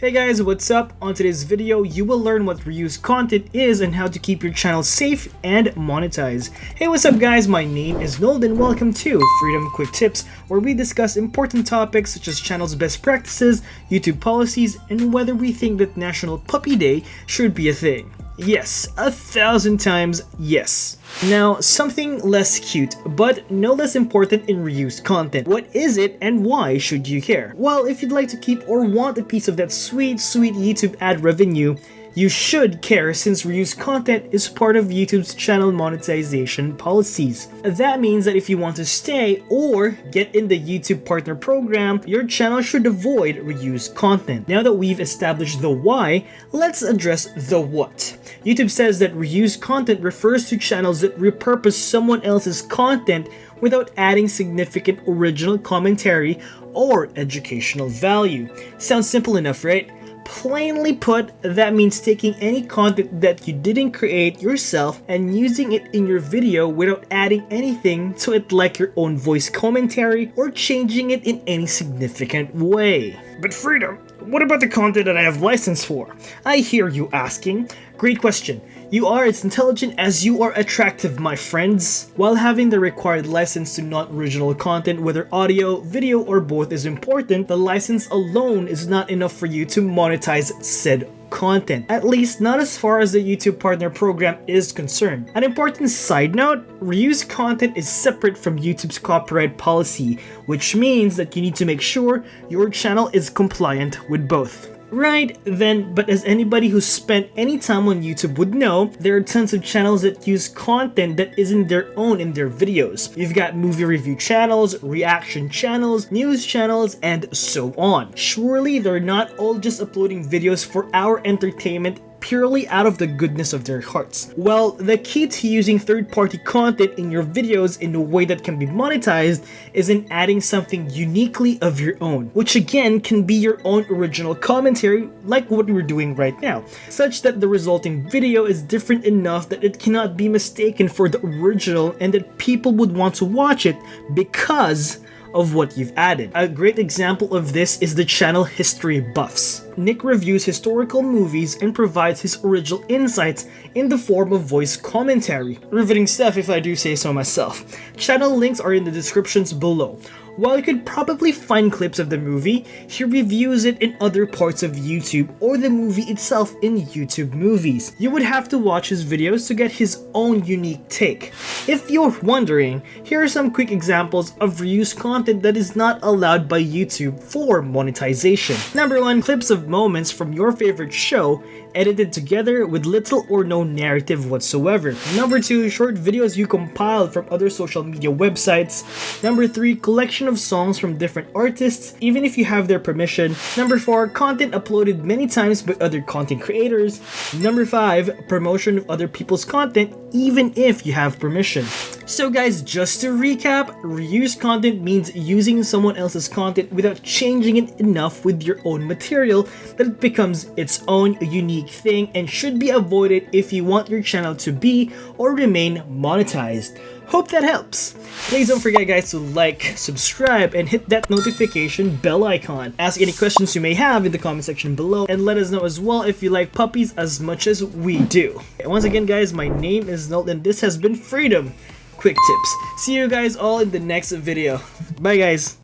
Hey guys, what's up? On today's video, you will learn what reused content is and how to keep your channel safe and monetize. Hey, what's up guys? My name is Nold and welcome to Freedom Quick Tips, where we discuss important topics such as channel's best practices, YouTube policies, and whether we think that National Puppy Day should be a thing. Yes, a thousand times yes. Now, something less cute, but no less important in reused content. What is it and why should you care? Well, if you'd like to keep or want a piece of that sweet, sweet YouTube ad revenue, you should care since reused content is part of YouTube's channel monetization policies. That means that if you want to stay or get in the YouTube partner program, your channel should avoid reused content. Now that we've established the why, let's address the what. YouTube says that reused content refers to channels that repurpose someone else's content without adding significant original commentary or educational value. Sounds simple enough, right? Plainly put, that means taking any content that you didn't create yourself and using it in your video without adding anything to it like your own voice commentary or changing it in any significant way. But Freedom, what about the content that I have license for? I hear you asking. Great question. You are as intelligent as you are attractive, my friends. While having the required license to non-original content, whether audio, video, or both is important, the license alone is not enough for you to monetize said content. At least not as far as the YouTube Partner Program is concerned. An important side note, reused content is separate from YouTube's copyright policy, which means that you need to make sure your channel is compliant with both. Right, then, but as anybody who's spent any time on YouTube would know, there are tons of channels that use content that isn't their own in their videos. You've got movie review channels, reaction channels, news channels, and so on. Surely they're not all just uploading videos for our entertainment purely out of the goodness of their hearts. Well, the key to using third-party content in your videos in a way that can be monetized is in adding something uniquely of your own, which again can be your own original commentary like what we're doing right now, such that the resulting video is different enough that it cannot be mistaken for the original and that people would want to watch it because of what you've added. A great example of this is the channel History Buffs. Nick reviews historical movies and provides his original insights in the form of voice commentary. Riveting stuff if I do say so myself. Channel links are in the descriptions below. While you could probably find clips of the movie, he reviews it in other parts of YouTube or the movie itself in YouTube movies. You would have to watch his videos to get his own unique take. If you're wondering, here are some quick examples of reused content that is not allowed by YouTube for monetization. Number 1. Clips of moments from your favorite show edited together with little or no narrative whatsoever. Number 2. Short videos you compiled from other social media websites. Number 3. Collection of songs from different artists, even if you have their permission. Number 4. Content uploaded many times by other content creators. Number 5. Promotion of other people's content, even if you have permission. So guys, just to recap, reused content means using someone else's content without changing it enough with your own material that it becomes its own unique thing and should be avoided if you want your channel to be or remain monetized. Hope that helps. Please don't forget guys to like, subscribe, and hit that notification bell icon. Ask any questions you may have in the comment section below and let us know as well if you like puppies as much as we do. And once again guys, my name is Nolt and this has been Freedom Quick Tips. See you guys all in the next video. Bye guys.